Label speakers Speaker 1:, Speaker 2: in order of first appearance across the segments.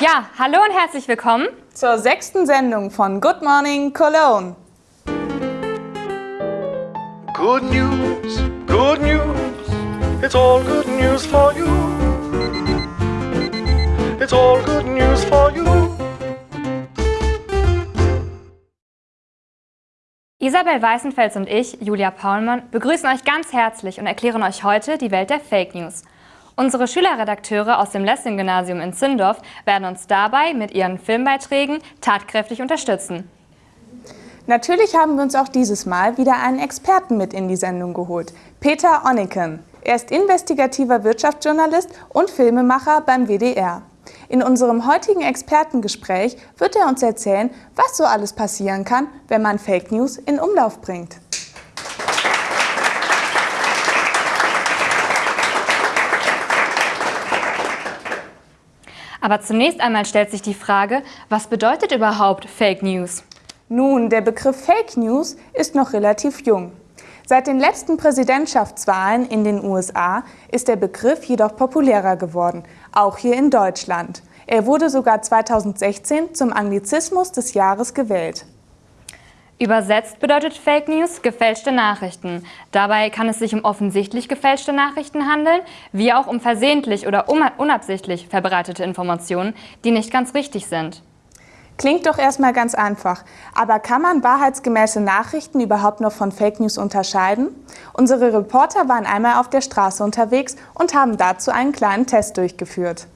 Speaker 1: Ja, hallo und herzlich willkommen
Speaker 2: zur sechsten Sendung von Good Morning Cologne.
Speaker 3: Good news, good news, it's all good news for you. It's all good news for you.
Speaker 1: Isabel Weißenfels und ich, Julia Paulmann, begrüßen euch ganz herzlich und erklären euch heute die Welt der Fake News. Unsere Schülerredakteure aus dem Lessing-Gymnasium in Zindorf werden uns dabei mit ihren Filmbeiträgen tatkräftig unterstützen.
Speaker 2: Natürlich haben wir uns auch dieses Mal wieder einen Experten mit in die Sendung geholt, Peter Onneken. Er ist investigativer Wirtschaftsjournalist und Filmemacher beim WDR. In unserem heutigen Expertengespräch wird er uns erzählen, was so alles passieren kann, wenn man Fake News in Umlauf bringt.
Speaker 1: Aber zunächst einmal stellt sich die Frage, was bedeutet überhaupt Fake News?
Speaker 2: Nun, der Begriff Fake News ist noch relativ jung. Seit den letzten Präsidentschaftswahlen in den USA ist der Begriff jedoch populärer geworden, auch hier in Deutschland. Er wurde sogar 2016 zum Anglizismus des Jahres gewählt.
Speaker 1: Übersetzt bedeutet Fake News gefälschte Nachrichten. Dabei kann es sich um offensichtlich gefälschte Nachrichten handeln, wie auch um versehentlich oder unabsichtlich verbreitete Informationen, die nicht ganz richtig sind.
Speaker 2: Klingt doch erstmal ganz einfach. Aber kann man wahrheitsgemäße Nachrichten überhaupt noch von Fake News unterscheiden? Unsere Reporter waren einmal auf der Straße unterwegs und haben dazu einen kleinen Test durchgeführt.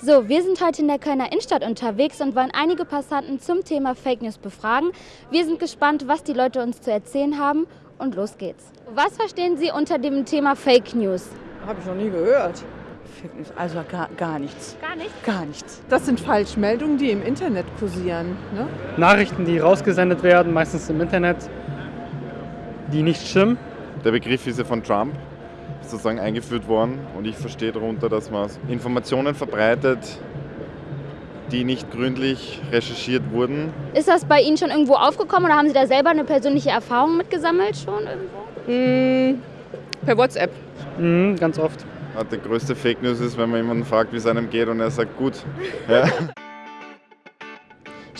Speaker 4: So, wir sind heute in der Kölner Innenstadt unterwegs und wollen einige Passanten zum Thema Fake News befragen. Wir sind gespannt, was die Leute uns zu erzählen haben und los geht's. Was verstehen Sie unter dem Thema Fake News?
Speaker 5: Habe ich noch nie gehört. Also gar, gar nichts.
Speaker 4: Gar nichts?
Speaker 5: Gar nichts. Das sind Falschmeldungen, die im Internet kursieren. Ne?
Speaker 6: Nachrichten, die rausgesendet werden, meistens im Internet, die nicht stimmen.
Speaker 7: Der Begriff ist ja von Trump sozusagen eingeführt worden und ich verstehe darunter, dass man Informationen verbreitet, die nicht gründlich recherchiert wurden.
Speaker 4: Ist das bei Ihnen schon irgendwo aufgekommen oder haben Sie da selber eine persönliche Erfahrung mitgesammelt schon irgendwo?
Speaker 5: Mm, per WhatsApp.
Speaker 6: Mm, ganz oft.
Speaker 7: Die größte Fake News ist, wenn man jemanden fragt, wie es einem geht und er sagt, gut. Ja.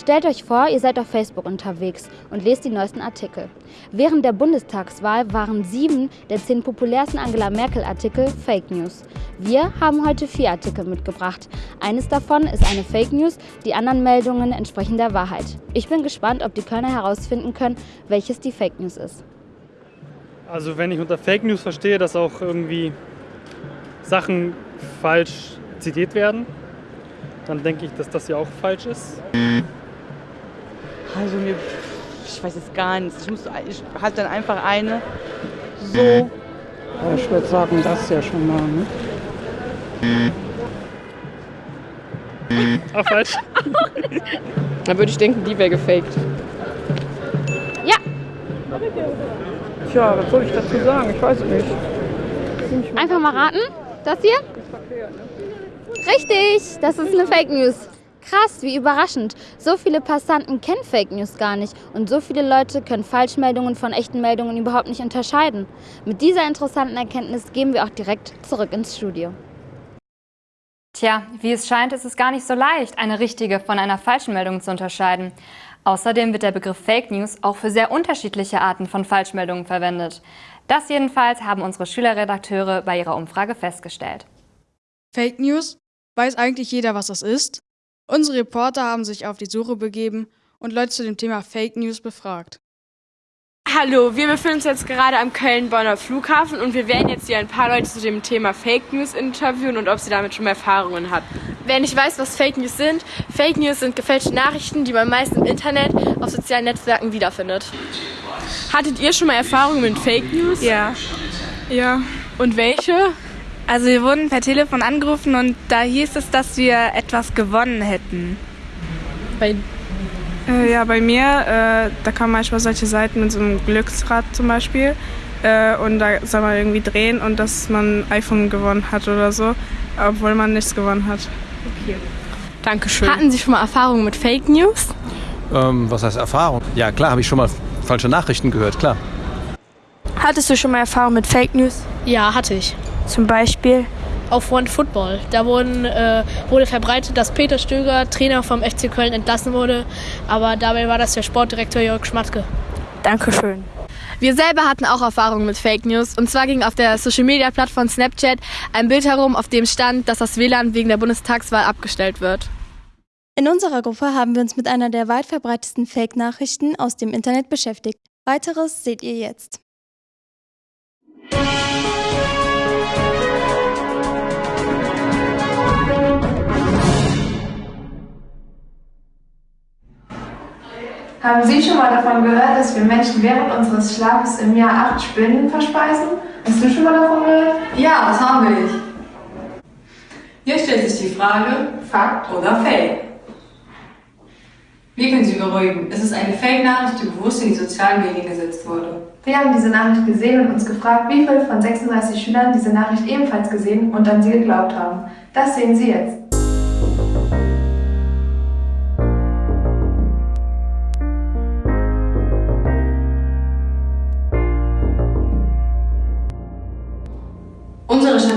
Speaker 4: Stellt euch vor, ihr seid auf Facebook unterwegs und lest die neuesten Artikel. Während der Bundestagswahl waren sieben der zehn populärsten Angela Merkel-Artikel Fake News. Wir haben heute vier Artikel mitgebracht. Eines davon ist eine Fake News, die anderen Meldungen entsprechen der Wahrheit. Ich bin gespannt, ob die Kölner herausfinden können, welches die Fake News ist.
Speaker 6: Also wenn ich unter Fake News verstehe, dass auch irgendwie Sachen falsch zitiert werden, dann denke ich, dass das ja auch falsch ist.
Speaker 5: Also mir, ich weiß jetzt gar nichts. Ich, muss, ich halt dann einfach eine so.
Speaker 8: Ja, ich würde sagen, das ja schon mal. Ne?
Speaker 6: Auch falsch.
Speaker 9: dann würde ich denken, die wäre gefaked.
Speaker 4: Ja.
Speaker 8: Tja, was soll ich dazu sagen? Ich weiß es nicht.
Speaker 4: Einfach mal raten. Das hier? Richtig, das ist eine Fake News. Krass, wie überraschend. So viele Passanten kennen Fake News gar nicht und so viele Leute können Falschmeldungen von echten Meldungen überhaupt nicht unterscheiden. Mit dieser interessanten Erkenntnis gehen wir auch direkt zurück ins Studio.
Speaker 1: Tja, wie es scheint, ist es gar nicht so leicht, eine richtige von einer falschen Meldung zu unterscheiden. Außerdem wird der Begriff Fake News auch für sehr unterschiedliche Arten von Falschmeldungen verwendet. Das jedenfalls haben unsere Schülerredakteure bei ihrer Umfrage festgestellt.
Speaker 10: Fake News? Weiß eigentlich jeder, was das ist? Unsere Reporter haben sich auf die Suche begeben und Leute zu dem Thema Fake News befragt.
Speaker 11: Hallo, wir befinden uns jetzt gerade am Köln-Bonner Flughafen und wir werden jetzt hier ein paar Leute zu dem Thema Fake News interviewen und ob sie damit schon Erfahrungen hat. Wer nicht weiß, was Fake News sind, Fake News sind gefälschte Nachrichten, die man meist im Internet auf sozialen Netzwerken wiederfindet. Hattet ihr schon mal Erfahrungen mit Fake News?
Speaker 12: Ja.
Speaker 11: Ja. Und welche?
Speaker 12: Also wir wurden per Telefon angerufen und da hieß es, dass wir etwas gewonnen hätten.
Speaker 11: Bei
Speaker 12: äh, ja, bei mir, äh, da kamen manchmal solche Seiten mit so einem Glücksrad zum Beispiel. Äh, und da soll man irgendwie drehen und dass man ein iPhone gewonnen hat oder so, obwohl man nichts gewonnen hat.
Speaker 11: Okay. Dankeschön. Hatten Sie schon mal Erfahrungen mit Fake News?
Speaker 13: Ähm, was heißt Erfahrung? Ja, klar, habe ich schon mal falsche Nachrichten gehört, klar.
Speaker 12: Hattest du schon mal Erfahrung mit Fake News?
Speaker 11: Ja, hatte ich.
Speaker 12: Zum Beispiel?
Speaker 14: auf One Football. Da wurden, äh, wurde verbreitet, dass Peter Stöger, Trainer vom FC Köln, entlassen wurde. Aber dabei war das der Sportdirektor Jörg Schmatke.
Speaker 11: Dankeschön. Wir selber hatten auch Erfahrungen mit Fake News. Und zwar ging auf der Social-Media-Plattform Snapchat ein Bild herum, auf dem stand, dass das WLAN wegen der Bundestagswahl abgestellt wird.
Speaker 15: In unserer Gruppe haben wir uns mit einer der weit verbreitetsten Fake-Nachrichten aus dem Internet beschäftigt. Weiteres seht ihr jetzt.
Speaker 16: Haben Sie schon mal davon gehört, dass wir Menschen während unseres Schlafes im Jahr acht Spinnen verspeisen? Hast du schon mal davon gehört?
Speaker 17: Ja, das haben wir nicht. Hier stellt sich die Frage, Fakt oder Fake? Wir können Sie beruhigen. Es ist eine Fake-Nachricht, die bewusst in die sozialen Medien gesetzt wurde.
Speaker 16: Wir haben diese Nachricht gesehen und uns gefragt, wie viele von 36 Schülern diese Nachricht ebenfalls gesehen und an sie geglaubt haben. Das sehen Sie jetzt.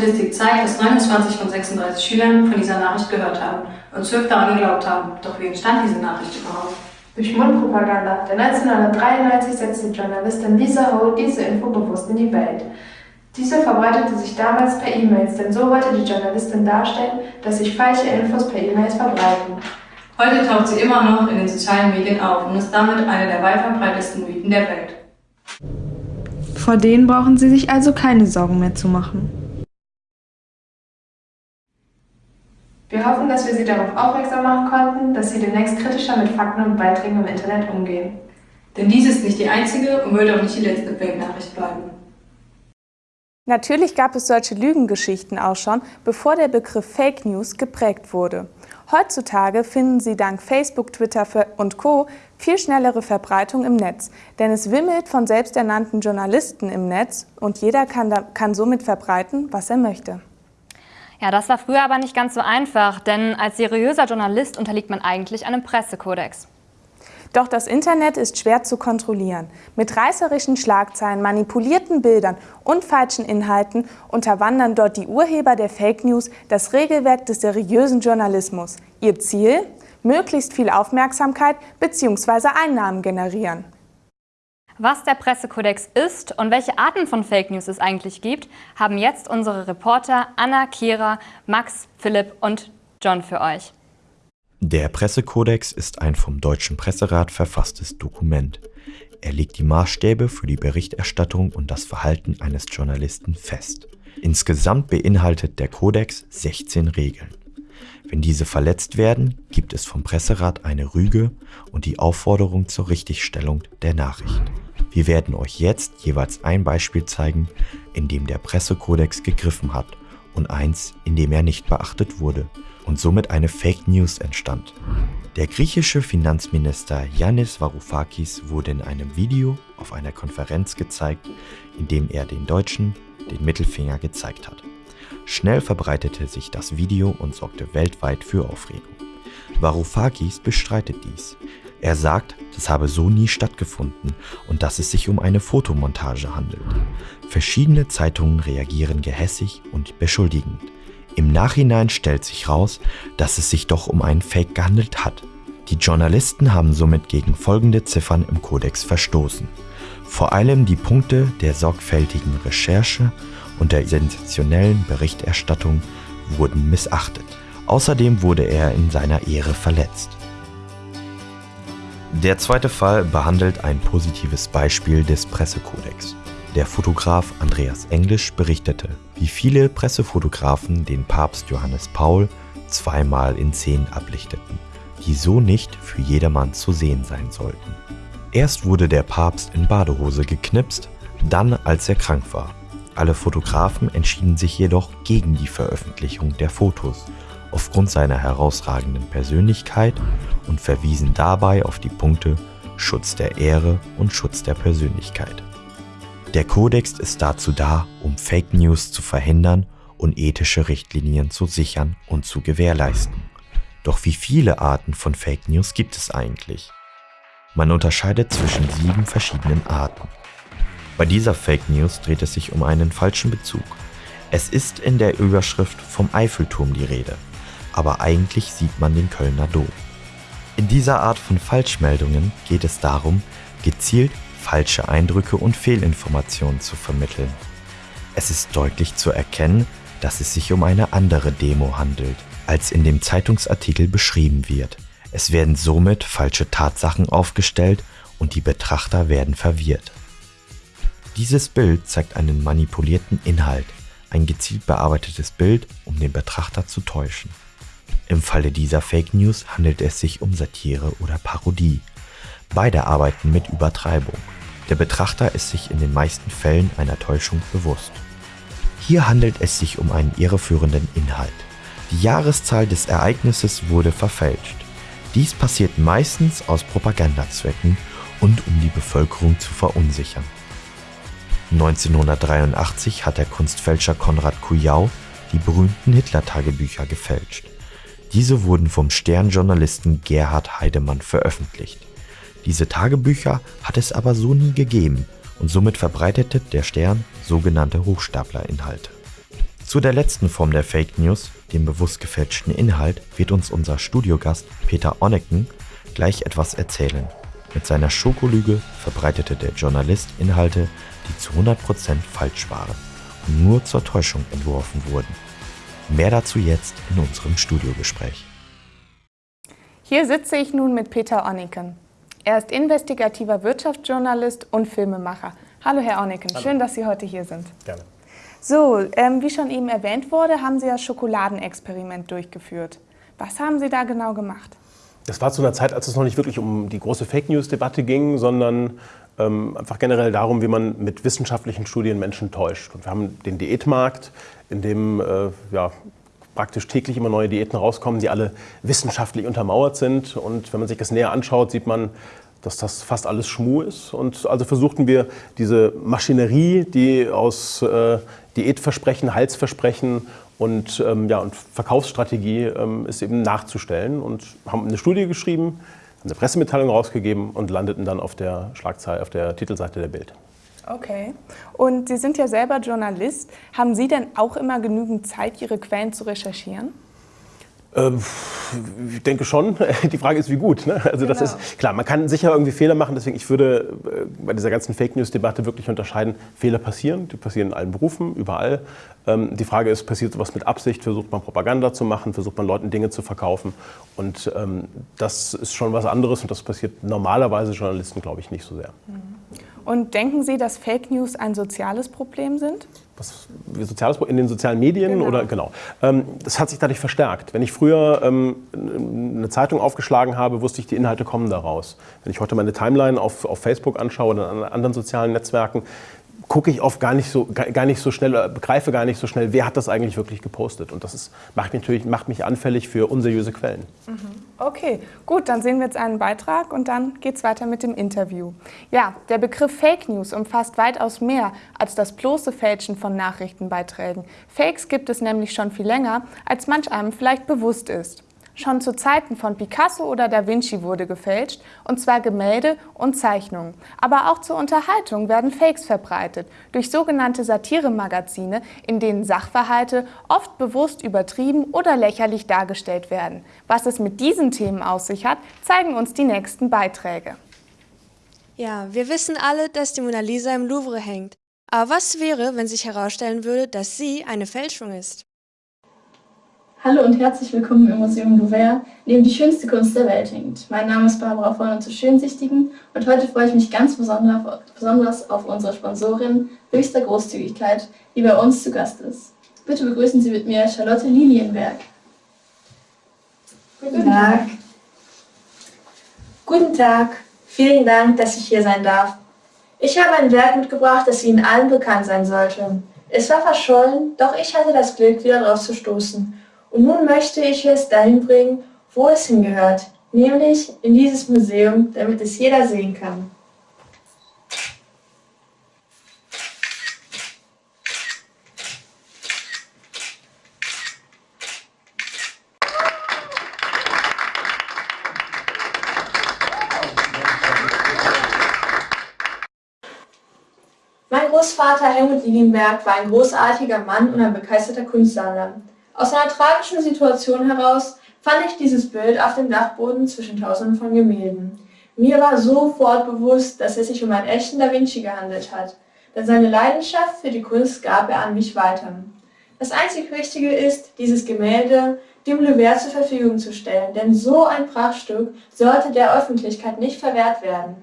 Speaker 17: Statistik zeigt, dass 29 von 36 Schülern von dieser Nachricht gehört haben und 12 daran geglaubt haben. Doch wie entstand diese Nachricht überhaupt?
Speaker 16: Durch Mundpropaganda. Denn 1993 setzte die Journalistin Lisa Ho diese Info bewusst in die Welt. Diese verbreitete sich damals per E-Mails, denn so wollte die Journalistin darstellen, dass sich falsche Infos per E-Mails verbreiten.
Speaker 17: Heute taucht sie immer noch in den sozialen Medien auf und ist damit eine der weit verbreitetsten Mythen der Welt.
Speaker 2: Vor denen brauchen Sie sich also keine Sorgen mehr zu machen.
Speaker 16: Wir hoffen, dass wir Sie darauf aufmerksam machen konnten, dass Sie demnächst kritischer mit Fakten und Beiträgen im Internet umgehen.
Speaker 17: Denn dies ist nicht die einzige und wird auch nicht die letzte Fake-Nachricht bleiben.
Speaker 2: Natürlich gab es solche Lügengeschichten auch schon, bevor der Begriff Fake News geprägt wurde. Heutzutage finden sie dank Facebook, Twitter und Co. viel schnellere Verbreitung im Netz, denn es wimmelt von selbsternannten Journalisten im Netz und jeder kann, da, kann somit verbreiten, was er möchte.
Speaker 1: Ja, das war früher aber nicht ganz so einfach, denn als seriöser Journalist unterliegt man eigentlich einem Pressekodex.
Speaker 2: Doch das Internet ist schwer zu kontrollieren. Mit reißerischen Schlagzeilen, manipulierten Bildern und falschen Inhalten unterwandern dort die Urheber der Fake News das Regelwerk des seriösen Journalismus. Ihr Ziel? Möglichst viel Aufmerksamkeit bzw. Einnahmen generieren.
Speaker 1: Was der Pressekodex ist und welche Arten von Fake News es eigentlich gibt, haben jetzt unsere Reporter Anna, Kira, Max, Philipp und John für euch.
Speaker 18: Der Pressekodex ist ein vom Deutschen Presserat verfasstes Dokument. Er legt die Maßstäbe für die Berichterstattung und das Verhalten eines Journalisten fest. Insgesamt beinhaltet der Kodex 16 Regeln. Wenn diese verletzt werden, gibt es vom Presserat eine Rüge und die Aufforderung zur Richtigstellung der Nachricht. Wir werden euch jetzt jeweils ein Beispiel zeigen, in dem der Pressekodex gegriffen hat und eins, in dem er nicht beachtet wurde und somit eine Fake News entstand. Der griechische Finanzminister Yannis Varoufakis wurde in einem Video auf einer Konferenz gezeigt, in dem er den Deutschen den Mittelfinger gezeigt hat. Schnell verbreitete sich das Video und sorgte weltweit für Aufregung. Varoufakis bestreitet dies. Er sagt, das habe so nie stattgefunden und dass es sich um eine Fotomontage handelt. Verschiedene Zeitungen reagieren gehässig und beschuldigend. Im Nachhinein stellt sich raus, dass es sich doch um einen Fake gehandelt hat. Die Journalisten haben somit gegen folgende Ziffern im Kodex verstoßen. Vor allem die Punkte der sorgfältigen Recherche und der sensationellen Berichterstattung wurden missachtet. Außerdem wurde er in seiner Ehre verletzt. Der zweite Fall behandelt ein positives Beispiel des Pressekodex. Der Fotograf Andreas Englisch berichtete, wie viele Pressefotografen den Papst Johannes Paul zweimal in Szenen ablichteten, die so nicht für jedermann zu sehen sein sollten. Erst wurde der Papst in Badehose geknipst, dann als er krank war. Alle Fotografen entschieden sich jedoch gegen die Veröffentlichung der Fotos aufgrund seiner herausragenden Persönlichkeit und verwiesen dabei auf die Punkte Schutz der Ehre und Schutz der Persönlichkeit. Der Kodex ist dazu da, um Fake News zu verhindern und ethische Richtlinien zu sichern und zu gewährleisten. Doch wie viele Arten von Fake News gibt es eigentlich? Man unterscheidet zwischen sieben verschiedenen Arten. Bei dieser Fake News dreht es sich um einen falschen Bezug. Es ist in der Überschrift vom Eiffelturm die Rede, aber eigentlich sieht man den Kölner Dom. In dieser Art von Falschmeldungen geht es darum, gezielt falsche Eindrücke und Fehlinformationen zu vermitteln. Es ist deutlich zu erkennen, dass es sich um eine andere Demo handelt, als in dem Zeitungsartikel beschrieben wird. Es werden somit falsche Tatsachen aufgestellt und die Betrachter werden verwirrt. Dieses Bild zeigt einen manipulierten Inhalt, ein gezielt bearbeitetes Bild, um den Betrachter zu täuschen. Im Falle dieser Fake News handelt es sich um Satire oder Parodie. Beide arbeiten mit Übertreibung. Der Betrachter ist sich in den meisten Fällen einer Täuschung bewusst. Hier handelt es sich um einen irreführenden Inhalt. Die Jahreszahl des Ereignisses wurde verfälscht. Dies passiert meistens aus Propagandazwecken und um die Bevölkerung zu verunsichern. 1983 hat der Kunstfälscher Konrad Kujau die berühmten Hitler-Tagebücher gefälscht. Diese wurden vom Stern-Journalisten Gerhard Heidemann veröffentlicht. Diese Tagebücher hat es aber so nie gegeben und somit verbreitete der Stern sogenannte Hochstaplerinhalte. Zu der letzten Form der Fake News, dem bewusst gefälschten Inhalt, wird uns unser Studiogast Peter Onneken gleich etwas erzählen. Mit seiner Schokolüge verbreitete der Journalist Inhalte, die zu 100% falsch waren und nur zur Täuschung entworfen wurden. Mehr dazu jetzt in unserem Studiogespräch.
Speaker 2: Hier sitze ich nun mit Peter Onneken. Er ist investigativer Wirtschaftsjournalist und Filmemacher. Hallo Herr Onneken,
Speaker 19: Hallo.
Speaker 2: schön, dass Sie heute hier sind.
Speaker 19: Gerne.
Speaker 2: So, ähm, wie schon eben erwähnt wurde, haben Sie das Schokoladenexperiment durchgeführt. Was haben Sie da genau gemacht?
Speaker 19: Das war zu einer Zeit, als es noch nicht wirklich um die große Fake News-Debatte ging, sondern ähm, einfach generell darum, wie man mit wissenschaftlichen Studien Menschen täuscht. Und wir haben den Diätmarkt, in dem äh, ja, praktisch täglich immer neue Diäten rauskommen, die alle wissenschaftlich untermauert sind. Und wenn man sich das näher anschaut, sieht man, dass das fast alles Schmuh ist. Und also versuchten wir diese Maschinerie, die aus äh, Diätversprechen, Halsversprechen und, ähm, ja, und Verkaufsstrategie ähm, ist eben nachzustellen und haben eine Studie geschrieben, eine Pressemitteilung rausgegeben und landeten dann auf der Schlagzeile, auf der Titelseite der Bild.
Speaker 2: Okay. Und Sie sind ja selber Journalist. Haben Sie denn auch immer genügend Zeit, Ihre Quellen zu recherchieren?
Speaker 19: Ähm, ich denke schon. Die Frage ist, wie gut. Ne? Also das
Speaker 2: Genau.
Speaker 19: ist klar. Man kann sicher irgendwie Fehler machen. Deswegen ich würde äh, bei dieser ganzen Fake News Debatte wirklich unterscheiden. Fehler passieren. Die passieren in allen Berufen, überall. Ähm, die Frage ist, passiert sowas mit Absicht? Versucht man Propaganda zu machen? Versucht man Leuten Dinge zu verkaufen? Und ähm, das ist schon was anderes. Und das passiert normalerweise Journalisten, glaube ich, nicht so sehr.
Speaker 2: Und denken Sie, dass Fake News ein soziales Problem sind?
Speaker 19: Was, soziales in den sozialen Medien oder genau. Ähm, das hat sich dadurch verstärkt. Wenn ich früher ähm, eine Zeitung aufgeschlagen habe, wusste ich, die Inhalte kommen daraus. Wenn ich heute meine Timeline auf, auf Facebook anschaue oder an anderen sozialen Netzwerken, gucke ich oft gar nicht so gar nicht so schnell, begreife gar nicht so schnell, wer hat das eigentlich wirklich gepostet. Und das ist, macht, mich natürlich, macht mich anfällig für unseriöse Quellen.
Speaker 2: Okay, gut, dann sehen wir jetzt einen Beitrag und dann geht's weiter mit dem Interview. Ja, der Begriff Fake News umfasst weitaus mehr als das bloße Fälschen von Nachrichtenbeiträgen. Fakes gibt es nämlich schon viel länger, als manch einem vielleicht bewusst ist. Schon zu Zeiten von Picasso oder Da Vinci wurde gefälscht, und zwar Gemälde und Zeichnungen. Aber auch zur Unterhaltung werden Fakes verbreitet, durch sogenannte Satiremagazine, in denen Sachverhalte oft bewusst übertrieben oder lächerlich dargestellt werden. Was es mit diesen Themen auf sich hat, zeigen uns die nächsten Beiträge.
Speaker 20: Ja, wir wissen alle, dass die Mona Lisa im Louvre hängt. Aber was wäre, wenn sich herausstellen würde, dass sie eine Fälschung ist?
Speaker 21: Hallo und herzlich willkommen im Museum Louvre, in dem die schönste Kunst der Welt hängt. Mein Name ist Barbara Vollner zu Schönsichtigen und heute freue ich mich ganz besonders besonders auf unsere Sponsorin höchster Großzügigkeit, die bei uns zu Gast ist. Bitte begrüßen Sie mit mir Charlotte Lilienberg.
Speaker 22: Guten Tag. Guten Tag. Vielen Dank, dass ich hier sein darf. Ich habe ein Werk mitgebracht, das Ihnen allen bekannt sein sollte. Es war verschollen, doch ich hatte das Glück, wieder drauf zu stoßen. Und nun möchte ich es dahin bringen, wo es hingehört, nämlich in dieses Museum, damit es jeder sehen kann. Vater Helmut Liegenberg war ein großartiger Mann und ein begeisterter Kunstsammler. Aus einer tragischen Situation heraus fand ich dieses Bild auf dem Dachboden zwischen tausenden von Gemälden. Mir war sofort bewusst, dass es sich um einen echten Da Vinci gehandelt hat, denn seine Leidenschaft für die Kunst gab er an mich weiter. Das einzig Wichtige ist, dieses Gemälde dem Louvre zur Verfügung zu stellen, denn so ein Prachtstück sollte der Öffentlichkeit nicht verwehrt werden.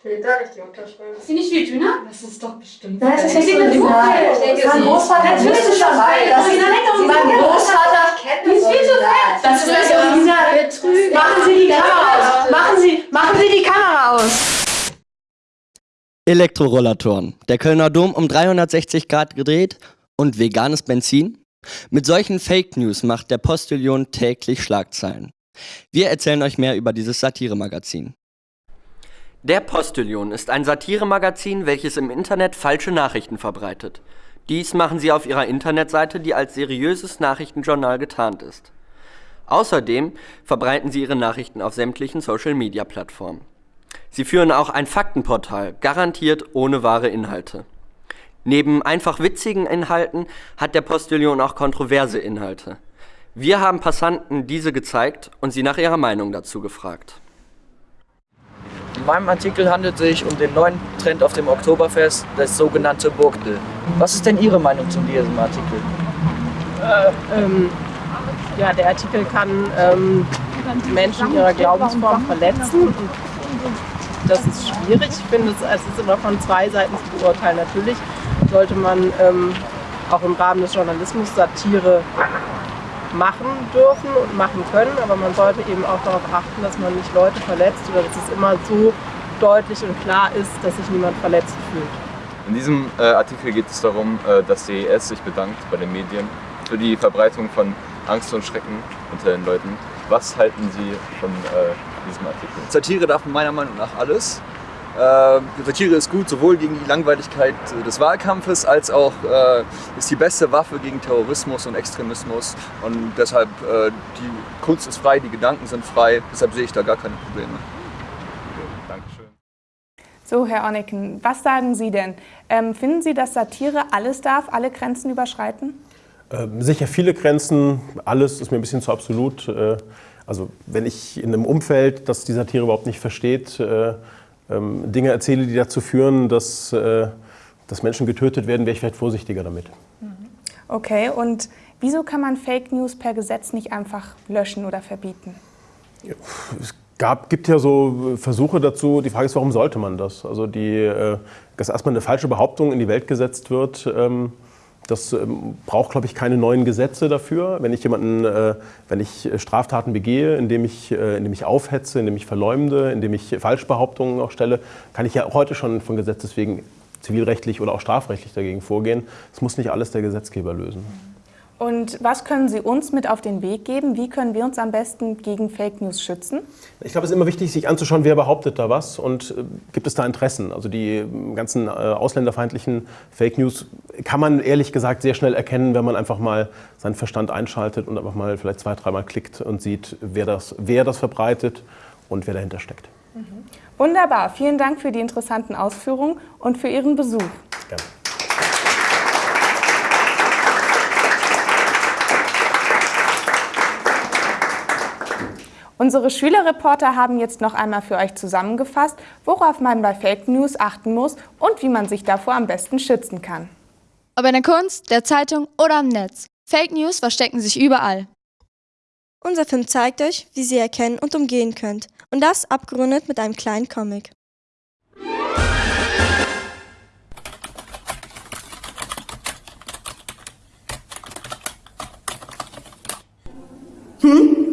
Speaker 21: Fehlt da nicht die Unterschrift? Ist sie nicht viel dünner? Das ist doch bestimmt.
Speaker 22: Nein, das ist nicht.
Speaker 21: Ich denke,
Speaker 22: Mein Großvater
Speaker 21: Natürlich
Speaker 22: ist
Speaker 21: das
Speaker 22: dabei. Das ist mein. Großvater
Speaker 21: kennt
Speaker 22: Die ist viel zu fett.
Speaker 21: Das ist das Original. Betrüger.
Speaker 22: Machen Sie die Kamera aus. Machen Sie, machen Sie die Kamera aus.
Speaker 23: Elektrorollatoren. Der Kölner Dom um 360 Grad gedreht und veganes Benzin? Mit solchen Fake News macht der Postillon täglich Schlagzeilen. Wir erzählen euch mehr über dieses Satiremagazin. Der Postillon ist ein Satiremagazin, welches im Internet falsche Nachrichten verbreitet. Dies machen sie auf ihrer Internetseite, die als seriöses Nachrichtenjournal getarnt ist. Außerdem verbreiten sie ihre Nachrichten auf sämtlichen Social-Media-Plattformen. Sie führen auch ein Faktenportal, garantiert ohne wahre Inhalte. Neben einfach witzigen Inhalten hat der Postillon auch kontroverse Inhalte. Wir haben Passanten diese gezeigt und sie nach ihrer Meinung dazu gefragt.
Speaker 24: In meinem Artikel handelt es sich um den neuen Trend auf dem Oktoberfest, das sogenannte Burgdel. Was ist denn Ihre Meinung zu diesem Artikel?
Speaker 9: Äh, ähm, ja, der Artikel kann ähm, Menschen ihrer Glaubensform verletzen. Das ist schwierig. Ich finde, es, es ist immer von zwei Seiten zu beurteilen. Natürlich sollte man ähm, auch im Rahmen des Journalismus Satire machen dürfen und machen können, aber man sollte eben auch darauf achten, dass man nicht Leute verletzt oder dass es immer so deutlich und klar ist, dass sich niemand verletzt fühlt.
Speaker 25: In diesem äh, Artikel geht es darum, äh, dass CES sich bedankt bei den Medien für die Verbreitung von Angst und Schrecken unter den Leuten. Was halten Sie von äh, diesem Artikel?
Speaker 26: Satire darf meiner Meinung nach alles. Äh, Satire ist gut sowohl gegen die Langweiligkeit des Wahlkampfes als auch äh, ist die beste Waffe gegen Terrorismus und Extremismus. Und deshalb, äh, die Kunst ist frei, die Gedanken sind frei, deshalb sehe ich da gar keine Probleme.
Speaker 25: Dankeschön.
Speaker 2: So, Herr Onneken, was sagen Sie denn? Ähm, finden Sie, dass Satire alles darf, alle Grenzen überschreiten?
Speaker 19: Ähm, sicher viele Grenzen, alles ist mir ein bisschen zu absolut. Äh, also wenn ich in einem Umfeld, das die Satire überhaupt nicht versteht, äh, ähm, Dinge erzähle, die dazu führen, dass, äh, dass Menschen getötet werden, wäre ich vielleicht vorsichtiger damit.
Speaker 2: Okay, und wieso kann man Fake News per Gesetz nicht einfach löschen oder verbieten?
Speaker 19: Es gab, gibt ja so Versuche dazu. Die Frage ist, warum sollte man das? Also, die, äh, dass erstmal eine falsche Behauptung in die Welt gesetzt wird, ähm, das ähm, braucht, glaube ich, keine neuen Gesetze dafür. Wenn ich jemanden, äh, wenn ich Straftaten begehe, indem ich, äh, indem ich aufhetze, indem ich verleumde, indem ich Falschbehauptungen auch stelle, kann ich ja heute schon von Gesetzes wegen zivilrechtlich oder auch strafrechtlich dagegen vorgehen. Das muss nicht alles der Gesetzgeber lösen.
Speaker 2: Und was können Sie uns mit auf den Weg geben? Wie können wir uns am besten gegen Fake News schützen?
Speaker 19: Ich glaube, es ist immer wichtig, sich anzuschauen, wer behauptet da was und äh, gibt es da Interessen. Also die äh, ganzen äh, ausländerfeindlichen Fake News kann man ehrlich gesagt sehr schnell erkennen, wenn man einfach mal seinen Verstand einschaltet und einfach mal vielleicht zwei, dreimal klickt und sieht, wer das, wer das verbreitet und wer dahinter steckt.
Speaker 2: Wunderbar, vielen Dank für die interessanten Ausführungen und für Ihren Besuch.
Speaker 19: Gerne.
Speaker 2: Unsere Schülerreporter haben jetzt noch einmal für euch zusammengefasst, worauf man bei Fake News achten muss und wie man sich davor am besten schützen kann.
Speaker 15: Ob in der Kunst, der Zeitung oder am Netz. Fake News verstecken sich überall.
Speaker 21: Unser Film zeigt euch, wie Sie erkennen und umgehen könnt. Und das abgerundet mit einem kleinen Comic. Hm?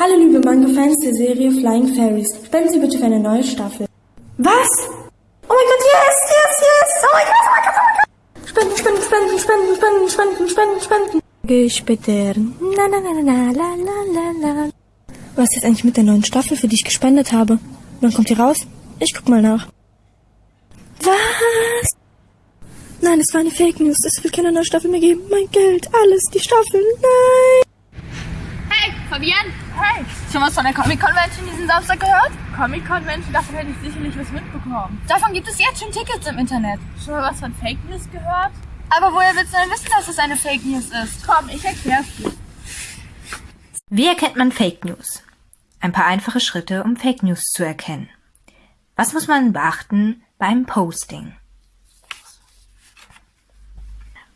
Speaker 21: Hallo liebe Manga-Fans der Serie Flying Fairies. Spenden Sie bitte für eine neue Staffel. Was? Oh mein Gott, yes, yes, yes! Oh mein Gott, oh mein Gott, oh mein Gott! Spenden, spenden, spenden, spenden, spenden, spenden, spenden, spenden. Später. Na, na, na, na, la, la, la, la. Was ist eigentlich mit der neuen Staffel, für die ich gespendet habe? Wann kommt die raus? Ich guck mal nach. Was? Nein, es war eine Fake News. Es wird keine neue Staffel mehr geben. Mein Geld, alles, die Staffel, nein!
Speaker 27: Fabian? Hey! Schon was von der Comic-Convention diesen Samstag gehört? Comic-Convention? Davon hätte ich sicherlich was mitbekommen. Davon gibt es jetzt schon Tickets im Internet. Schon mal was von Fake News gehört? Aber woher willst du denn wissen, dass es eine Fake News ist? Komm, ich erklär's dir.
Speaker 28: Wie erkennt man Fake News? Ein paar einfache Schritte, um Fake News zu erkennen. Was muss man beachten beim Posting?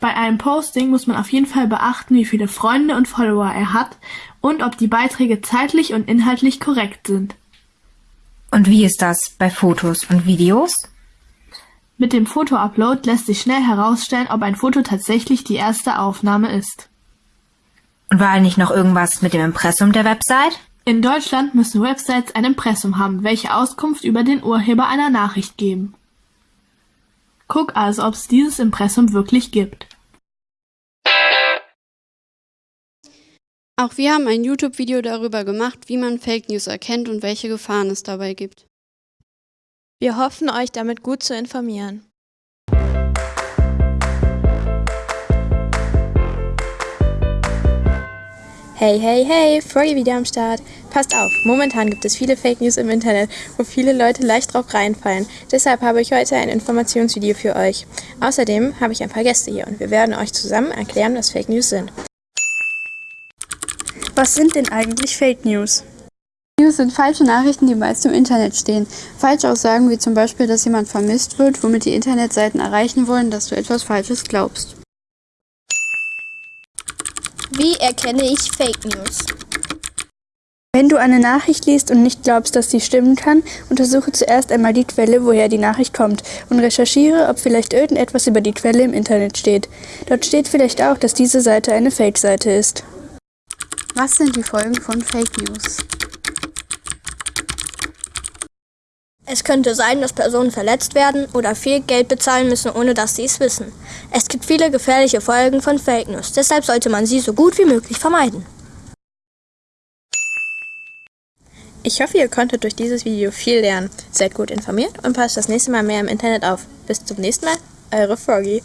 Speaker 9: Bei einem Posting muss man auf jeden Fall beachten, wie viele Freunde und Follower er hat und ob die Beiträge zeitlich und inhaltlich korrekt sind.
Speaker 28: Und wie ist das bei Fotos und Videos?
Speaker 9: Mit dem Fotoupload lässt sich schnell herausstellen, ob ein Foto tatsächlich die erste Aufnahme ist.
Speaker 28: Und war nicht noch irgendwas mit dem Impressum der Website?
Speaker 9: In Deutschland müssen Websites ein Impressum haben, welche Auskunft über den Urheber einer Nachricht geben. Guck also, ob es dieses Impressum wirklich gibt.
Speaker 29: Auch wir haben ein YouTube-Video darüber gemacht, wie man Fake News erkennt und welche Gefahren es dabei gibt.
Speaker 20: Wir hoffen, euch damit gut zu informieren.
Speaker 22: Hey, hey, hey, Froggy wieder am Start. Passt auf, momentan gibt es viele Fake News im Internet, wo viele Leute leicht drauf reinfallen. Deshalb habe ich heute ein Informationsvideo für euch. Außerdem habe ich ein paar Gäste hier und wir werden euch zusammen erklären, was Fake News sind.
Speaker 30: Was sind denn eigentlich Fake News?
Speaker 29: News sind falsche Nachrichten, die meist im Internet stehen. Falschaussagen wie zum Beispiel, dass jemand vermisst wird, womit die Internetseiten erreichen wollen, dass du etwas Falsches glaubst.
Speaker 30: Wie erkenne ich Fake News? Wenn du eine Nachricht liest und nicht glaubst, dass sie stimmen kann, untersuche zuerst einmal die Quelle, woher die Nachricht kommt und recherchiere, ob vielleicht irgendetwas über die Quelle im Internet steht. Dort steht vielleicht auch, dass diese Seite eine Fake-Seite ist.
Speaker 29: Was sind die Folgen von Fake News?
Speaker 30: Es könnte sein, dass Personen verletzt werden oder viel Geld bezahlen müssen, ohne dass sie es wissen. Es gibt viele gefährliche Folgen von Fake News, deshalb sollte man sie so gut wie möglich vermeiden.
Speaker 22: Ich hoffe, ihr konntet durch dieses Video viel lernen. Seid gut informiert und passt das nächste Mal mehr im Internet auf. Bis zum nächsten Mal, eure Froggy.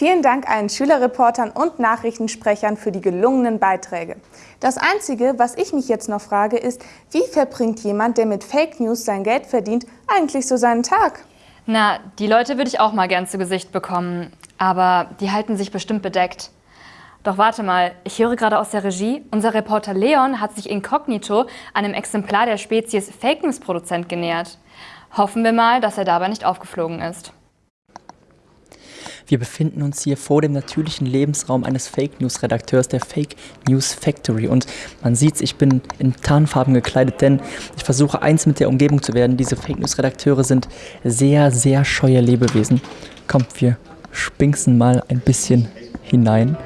Speaker 2: Vielen Dank allen Schülerreportern und Nachrichtensprechern für die gelungenen Beiträge. Das Einzige, was ich mich jetzt noch frage, ist, wie verbringt jemand, der mit Fake News sein Geld verdient, eigentlich so seinen Tag?
Speaker 1: Na, die Leute würde ich auch mal gern zu Gesicht bekommen, aber die halten sich bestimmt bedeckt. Doch warte mal, ich höre gerade aus der Regie, unser Reporter Leon hat sich inkognito einem Exemplar der Spezies Fake News Produzent genähert. Hoffen wir mal, dass er dabei nicht aufgeflogen ist.
Speaker 31: Wir befinden uns hier vor dem natürlichen Lebensraum eines Fake News Redakteurs der Fake News Factory und man sieht's, ich bin in Tarnfarben gekleidet, denn ich versuche eins mit der Umgebung zu werden. Diese Fake News Redakteure sind sehr, sehr scheue Lebewesen. Kommt, wir spinksen mal ein bisschen hinein.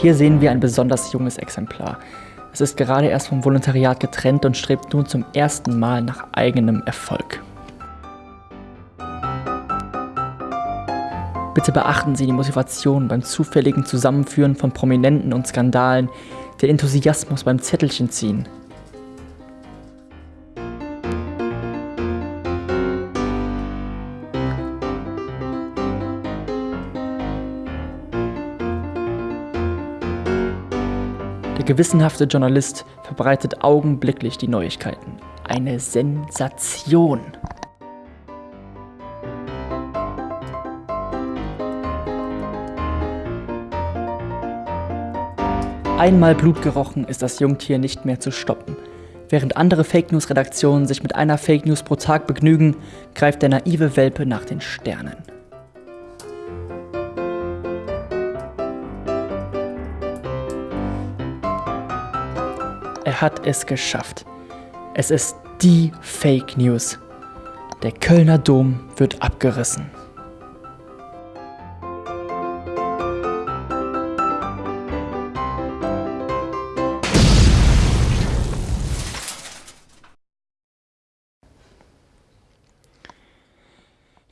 Speaker 31: Hier sehen wir ein besonders junges Exemplar. Es ist gerade erst vom Volontariat getrennt und strebt nun zum ersten Mal nach eigenem Erfolg. Bitte beachten Sie die Motivation beim zufälligen Zusammenführen von Prominenten und Skandalen, der Enthusiasmus beim Zettelchen ziehen, gewissenhafte Journalist verbreitet augenblicklich die Neuigkeiten. Eine Sensation. Einmal Blut gerochen ist das Jungtier nicht mehr zu stoppen. Während andere Fake News Redaktionen sich mit einer Fake News pro Tag begnügen, greift der naive Welpe nach den Sternen. Hat es geschafft. Es ist die Fake News. Der Kölner Dom wird abgerissen.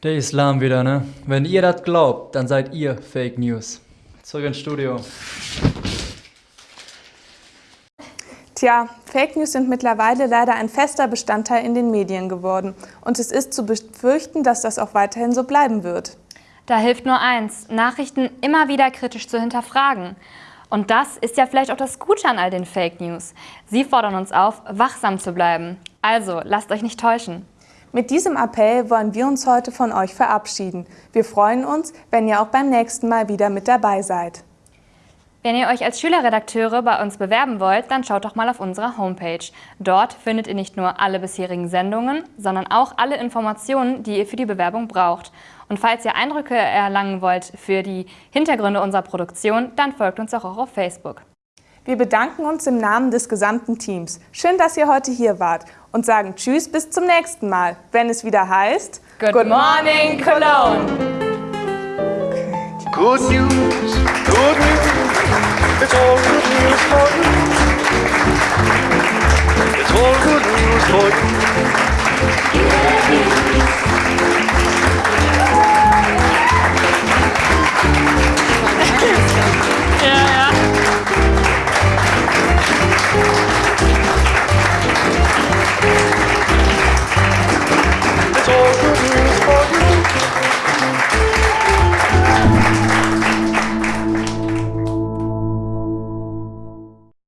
Speaker 32: Der Islam wieder, ne? Wenn ihr das glaubt, dann seid ihr Fake News. Zurück ins Studio.
Speaker 2: Tja, Fake News sind mittlerweile leider ein fester Bestandteil in den Medien geworden. Und es ist zu befürchten, dass das auch weiterhin so bleiben wird.
Speaker 1: Da hilft nur eins, Nachrichten immer wieder kritisch zu hinterfragen. Und das ist ja vielleicht auch das Gute an all den Fake News. Sie fordern uns auf, wachsam zu bleiben. Also, lasst euch nicht täuschen.
Speaker 2: Mit diesem Appell wollen wir uns heute von euch verabschieden. Wir freuen uns, wenn ihr auch beim nächsten Mal wieder mit dabei seid.
Speaker 1: Wenn ihr euch als Schülerredakteure bei uns bewerben wollt, dann schaut doch mal auf unserer Homepage. Dort findet ihr nicht nur alle bisherigen Sendungen, sondern auch alle Informationen, die ihr für die Bewerbung braucht. Und falls ihr Eindrücke erlangen wollt für die Hintergründe unserer Produktion, dann folgt uns auch auf Facebook.
Speaker 2: Wir bedanken uns im Namen des gesamten Teams. Schön, dass ihr heute hier wart und sagen Tschüss bis zum nächsten Mal, wenn es wieder heißt
Speaker 1: Good, Good Morning Cologne!
Speaker 33: Good news, good news. It's all good news for you. It's all good news for you. Yeah, yeah.